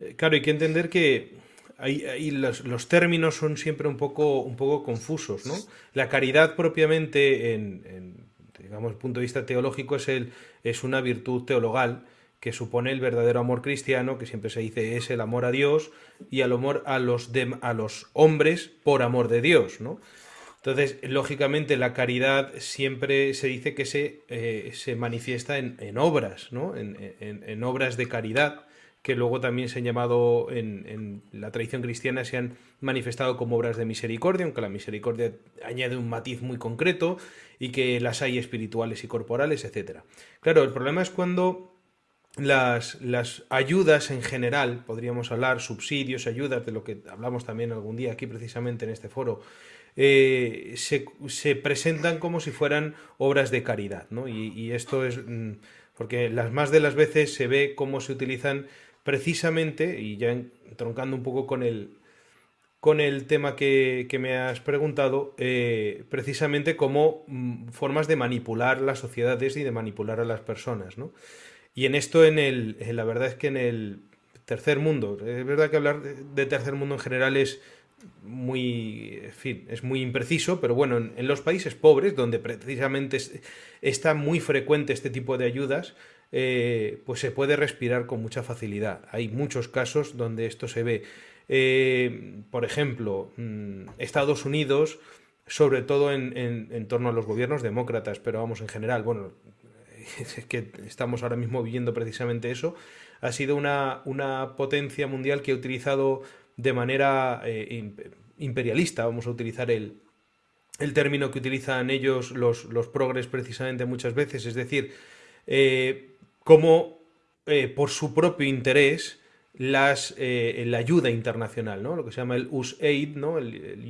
Eh, Claro, hay que entender que los, términos son siempre un poco, un poco confusos, ¿no? La caridad propiamente, en, en, digamos, punto de vista teológico, es, el, es una virtud teologal que supone el verdadero amor cristiano, que siempre se dice es el amor a Dios y el amor a los, dem- a los hombres por amor de Dios, ¿no? Entonces, lógicamente, la caridad siempre se dice que se, eh, se manifiesta en, en obras, ¿no? En- en obras de caridad, que luego también se han llamado en, la tradición cristiana, se han manifestado como obras de misericordia, aunque la misericordia añade un matiz muy concreto y que las hay espirituales y corporales, etcétera. Claro, el problema es cuando las, ayudas en general, podríamos hablar, subsidios, ayudas, de lo que hablamos también algún día aquí precisamente en este foro, eh, se, se presentan como si fueran obras de caridad, ¿no? Y, y esto es mm, porque las más de las veces se ve cómo se utilizan precisamente, y ya entroncando un poco con el, con el tema que, que me has preguntado, eh, precisamente como mm, formas de manipular las sociedades y de manipular a las personas, ¿no? Y en esto, en el, la verdad es que en el tercer mundo, es verdad que hablar de tercer mundo en general es muy, en fin, es muy impreciso, pero bueno, en, los países pobres, donde precisamente es- está muy frecuente este tipo de ayudas, eh, pues se puede respirar con mucha facilidad. Hay muchos casos donde esto se ve. Eh, por ejemplo, mm, Estados Unidos, sobre todo en- en torno a los gobiernos demócratas, pero vamos en general, bueno, es que estamos ahora mismo viviendo precisamente eso, ha sido una, una potencia mundial que ha utilizado de manera eh, im- imperialista, vamos a utilizar el, el término que utilizan ellos los, los progres precisamente muchas veces, es decir, eh, cómo eh, por su propio interés las, la ayuda internacional, ¿no? lo que se llama el USAID, ¿no? el, el